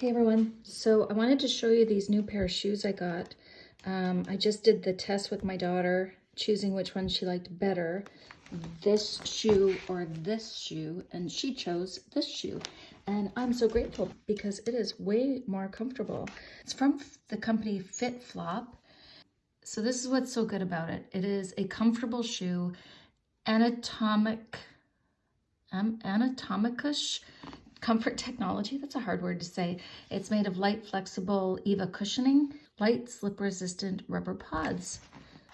Hey everyone, so I wanted to show you these new pair of shoes I got. Um, I just did the test with my daughter, choosing which one she liked better, this shoe or this shoe, and she chose this shoe. And I'm so grateful because it is way more comfortable. It's from the company FitFlop. So this is what's so good about it. It is a comfortable shoe, anatomic, um, Anatomicush Comfort Technology, that's a hard word to say. It's made of light, flexible EVA cushioning, light, slip-resistant rubber pods.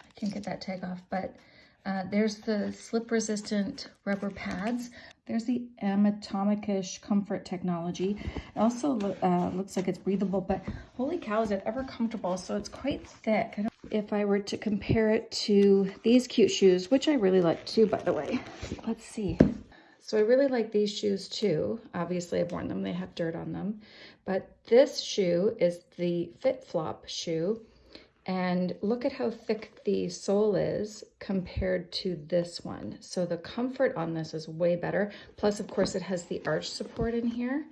I can't get that tag off, but uh, there's the slip-resistant rubber pads. There's the Anatomicush Comfort Technology. It also uh, looks like it's breathable, but holy cow, is it ever comfortable? So it's quite thick. if I were to compare it to these cute shoes, which I really like too, by the way. Let's see. So I really like these shoes too. Obviously I've worn them, they have dirt on them. But this shoe is the FitFlop shoe. And look at how thick the sole is compared to this one. So the comfort on this is way better. Plus, of course, it has the arch support in here.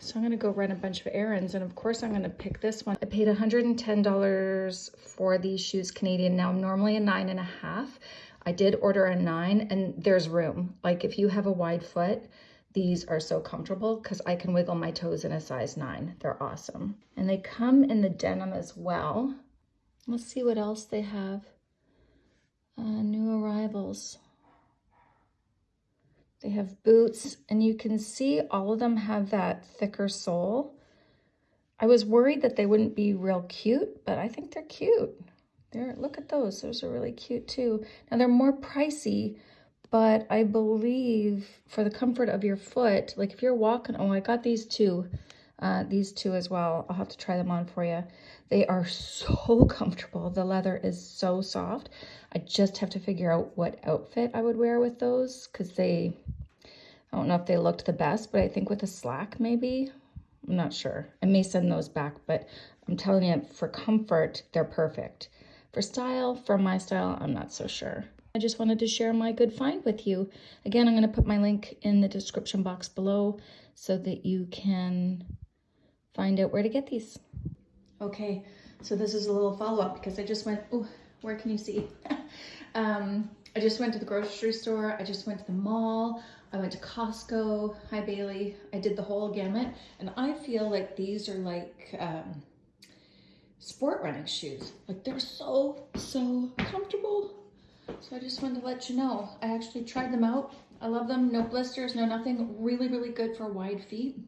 So I'm gonna go run a bunch of errands and of course I'm gonna pick this one. I paid $110 for these shoes Canadian. Now I'm normally a nine and a half, I did order a nine and there's room. Like if you have a wide foot, these are so comfortable because I can wiggle my toes in a size nine. They're awesome. And they come in the denim as well. Let's see what else they have. Uh, new arrivals. They have boots and you can see all of them have that thicker sole. I was worried that they wouldn't be real cute, but I think they're cute. There, look at those. Those are really cute too. Now they're more pricey, but I believe for the comfort of your foot, like if you're walking, oh, I got these two, uh, these two as well. I'll have to try them on for you. They are so comfortable. The leather is so soft. I just have to figure out what outfit I would wear with those because they, I don't know if they looked the best, but I think with a slack maybe. I'm not sure. I may send those back, but I'm telling you, for comfort, they're perfect. For style, for my style, I'm not so sure. I just wanted to share my good find with you. Again, I'm going to put my link in the description box below so that you can find out where to get these. Okay, so this is a little follow-up because I just went, oh, where can you see? um, I just went to the grocery store. I just went to the mall. I went to Costco. Hi, Bailey. I did the whole gamut. And I feel like these are like... Um, sport running shoes. Like they're so, so comfortable. So I just wanted to let you know. I actually tried them out. I love them. No blisters, no nothing. Really, really good for wide feet.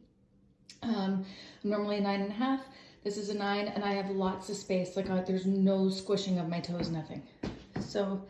Um, normally a nine and a half. This is a nine and I have lots of space. Like uh, there's no squishing of my toes, nothing. So